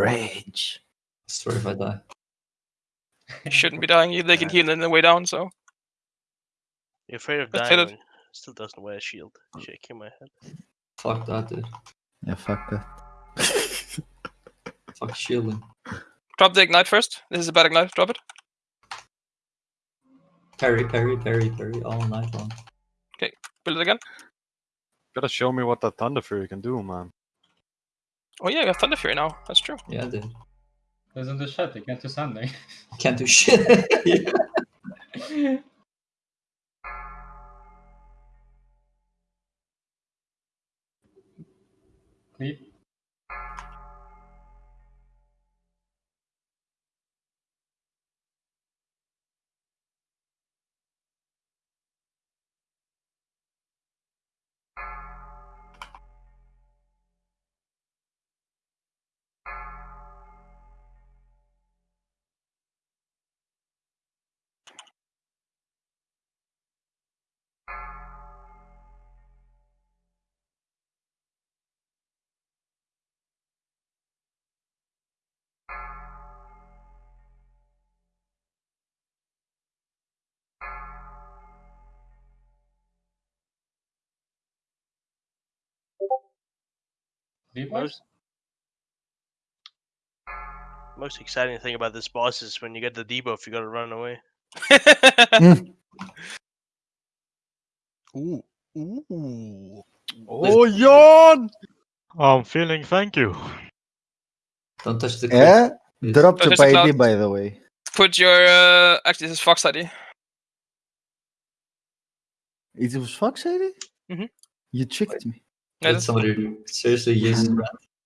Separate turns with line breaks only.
Rage.
Sorry if I die.
You shouldn't be dying. They can heal in the way down, so
You're afraid of
Let's
dying.
it.
Still doesn't wear a shield. Shaking my head.
Fuck that, dude.
Yeah, fuck that.
Fuck shielding.
drop the ignite first. This is a bad ignite. Drop it.
Parry, parry, parry, parry all night long.
Okay, build it again.
Gotta show me what that Thunderfury can do, man.
Oh yeah, you have Thunderfury now. That's true.
Yeah, dude.
There's in the chat, you can't do something.
Can't do shit. Yeah.
Creep.
Most, most exciting thing about this boss is when you get the debuff, you gotta run away.
Ooh. Ooh.
Oh, yawn!
I'm feeling thank you.
Don't touch the cliff.
Yeah?
please.
Drop the ID, by the way.
Put your uh, actually this is Fox ID.
It was Fox ID?
Mhm.
You tricked me.
That's-
somebody seriously use Brand.